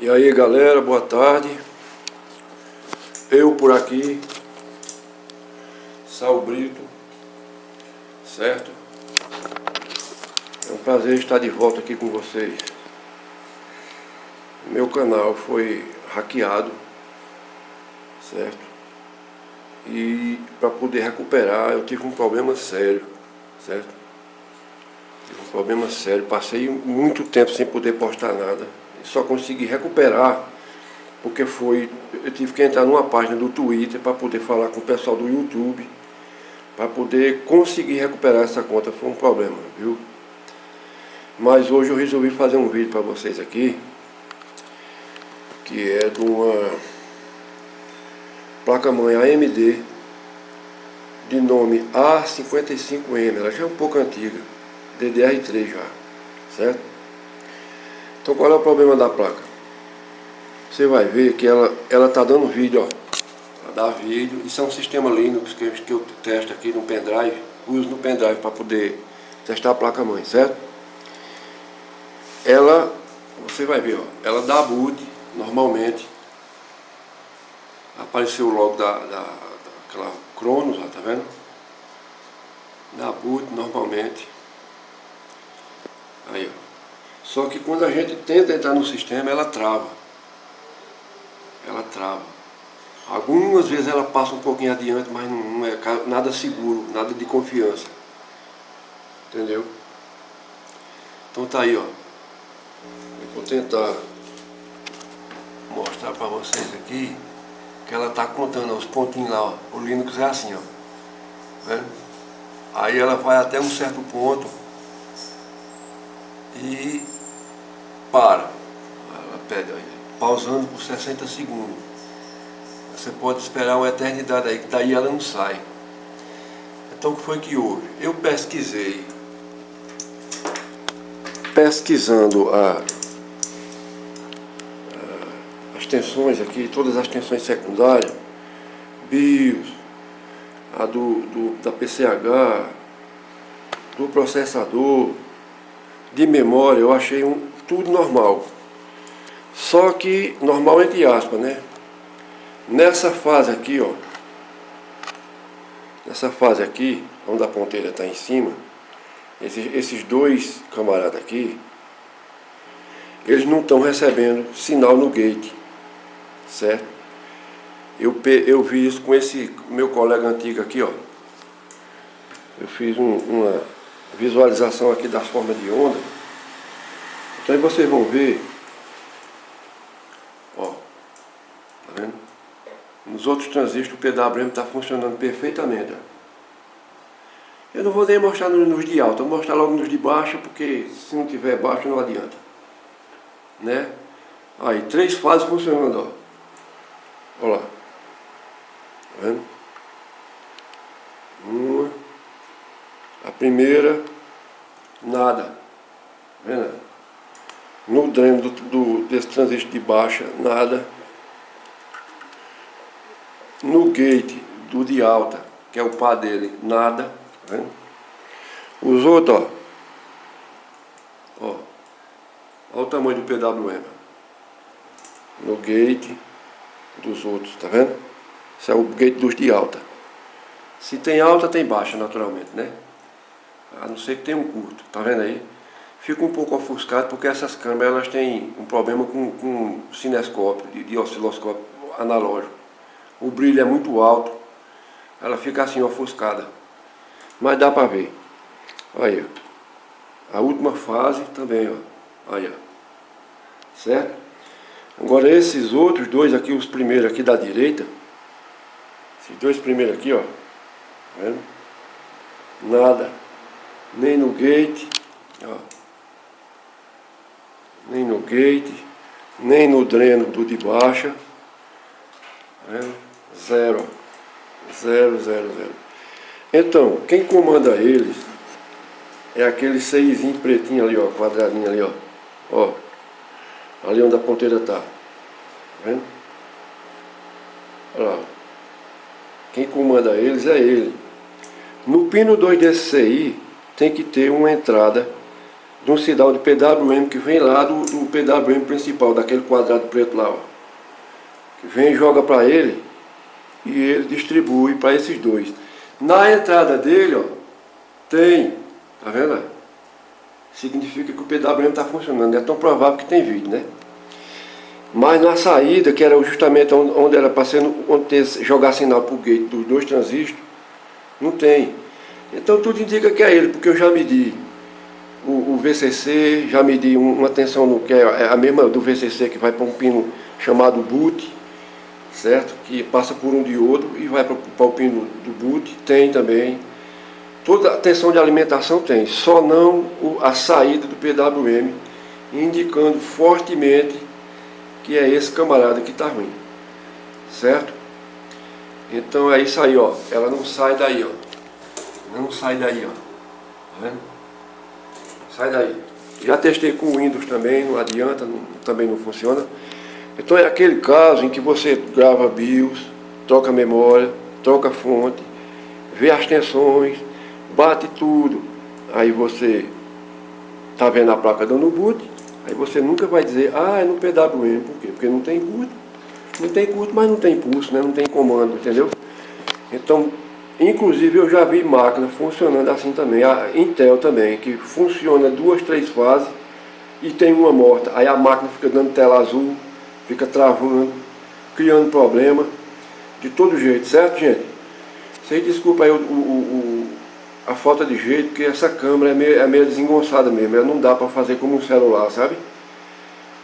E aí galera, boa tarde. Eu por aqui, Sal Brito, certo? É um prazer estar de volta aqui com vocês. Meu canal foi hackeado, certo? E para poder recuperar eu tive um problema sério, certo? Tive um problema sério, passei muito tempo sem poder postar nada só consegui recuperar porque foi, eu tive que entrar numa página do Twitter para poder falar com o pessoal do YouTube, para poder conseguir recuperar essa conta, foi um problema, viu? Mas hoje eu resolvi fazer um vídeo para vocês aqui, que é de uma placa-mãe AMD, de nome A55M, ela já é um pouco antiga, DDR3 já, certo? Então qual é o problema da placa? Você vai ver que ela ela tá dando vídeo, ó. Ela dá vídeo. Isso é um sistema Linux que, que eu testo aqui no pendrive. Uso no pendrive para poder testar a placa mãe, certo? Ela, você vai ver, ó. Ela dá boot normalmente. Apareceu logo da, da, daquela Cronos, ó, tá vendo? Dá boot normalmente. Aí, ó. Só que quando a gente tenta entrar no sistema, ela trava. Ela trava. Algumas vezes ela passa um pouquinho adiante, mas não é nada seguro, nada de confiança. Entendeu? Então tá aí, ó. Eu vou tentar mostrar para vocês aqui que ela tá contando os pontinhos lá, ó. O Linux é assim, ó. Vendo? Aí ela vai até um certo ponto e para. Ela pede, pausando por 60 segundos. Você pode esperar uma eternidade aí, que daí ela não sai. Então o que foi que houve? Eu pesquisei, pesquisando a, a, as tensões aqui, todas as tensões secundárias, BIOS, a do, do, da PCH, do processador, de memória, eu achei um, tudo normal. Só que, normal entre aspas, né? Nessa fase aqui, ó. Nessa fase aqui, onde a ponteira está em cima, esses, esses dois camaradas aqui, eles não estão recebendo sinal no gate, certo? Eu, eu vi isso com esse meu colega antigo aqui, ó. Eu fiz um, uma visualização aqui das formas de onda. Então aí vocês vão ver, ó, tá vendo? Nos outros transistores o PWM está funcionando perfeitamente. Eu não vou nem mostrar nos de alta, vou mostrar logo nos de baixa, porque se não tiver baixo não adianta. Né? Aí, três fases funcionando, ó. Olha lá. Tá vendo? Uma. A primeira, nada. Vendo? No dreno do, do, desse transistor de baixa, nada. No gate do de alta, que é o pá dele, nada. Vendo? Os outros, ó. ó. Olha o tamanho do PWM. No gate dos outros, tá vendo? Esse é o gate dos de alta. Se tem alta, tem baixa, naturalmente, né? A não ser que tenha um curto, tá vendo aí? fico um pouco ofuscado porque essas câmeras elas têm um problema com, com cinescópio, de, de osciloscópio analógico. O brilho é muito alto, ela fica assim ofuscada. Mas dá para ver. Olha, a última fase também, ó. Olha, certo? Agora esses outros dois aqui, os primeiros aqui da direita, esses dois primeiros aqui, ó, tá vendo? Nada, nem no gate, ó nem no gate, nem no dreno do de baixa. Né? Zero. Zero, zero, zero. Então, quem comanda eles é aquele seisinho pretinho ali, ó, quadradinho ali, ó. Ó, ali onde a ponteira tá. Tá vendo? Olha lá. Quem comanda eles é ele. No pino 2 desse CI tem que ter uma entrada de um sinal de PWM que vem lá do, do PWM principal, daquele quadrado preto lá, ó. Que vem e joga para ele e ele distribui para esses dois. Na entrada dele, ó, tem, tá vendo? Significa que o PWM está funcionando, é tão provável que tem vídeo, né? Mas na saída, que era justamente onde era para ser, onde ter, jogar sinal para o gate dos dois transistores, não tem. Então tudo indica que é ele, porque eu já medi o, o VCC, já medi uma tensão no, que é a mesma do VCC que vai para um pino chamado boot, certo? Que passa por um diodo e vai para, para o pino do boot, tem também. Toda a tensão de alimentação tem, só não a saída do PWM, indicando fortemente que é esse camarada que está ruim, certo? Então é isso aí, ó, ela não sai daí, ó, não sai daí, ó, tá vendo? Sai daí. Já testei com o Windows também, não adianta, não, também não funciona. Então é aquele caso em que você grava BIOS, troca memória, troca fonte, vê as tensões, bate tudo, aí você tá vendo a placa dando boot, Aí você nunca vai dizer, ah, é no PWM, por quê? Porque não tem curto, não tem curto, mas não tem pulso, né? não tem comando, entendeu? Então, inclusive eu já vi máquina funcionando assim também, a Intel também, que funciona duas, três fases e tem uma morta. Aí a máquina fica dando tela azul, fica travando, criando problema, de todo jeito, certo gente? Vocês desculpa aí o, o, o, a falta de jeito, porque essa câmera é meio, é meio desengonçada mesmo, ela não dá para fazer como um celular, sabe?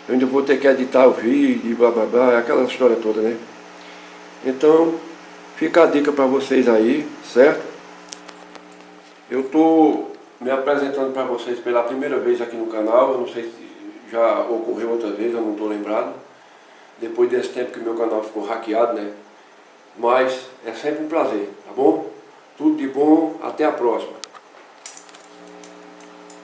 Eu ainda vou ter que editar o vídeo blá blá blá, aquela história toda, né? Então, fica a dica para vocês aí, certo? Eu tô me apresentando para vocês pela primeira vez aqui no canal, eu não sei se já ocorreu outra vez, eu não estou lembrado. Depois desse tempo que meu canal ficou hackeado, né? Mas é sempre um prazer, tá bom? Tudo de bom, até a próxima.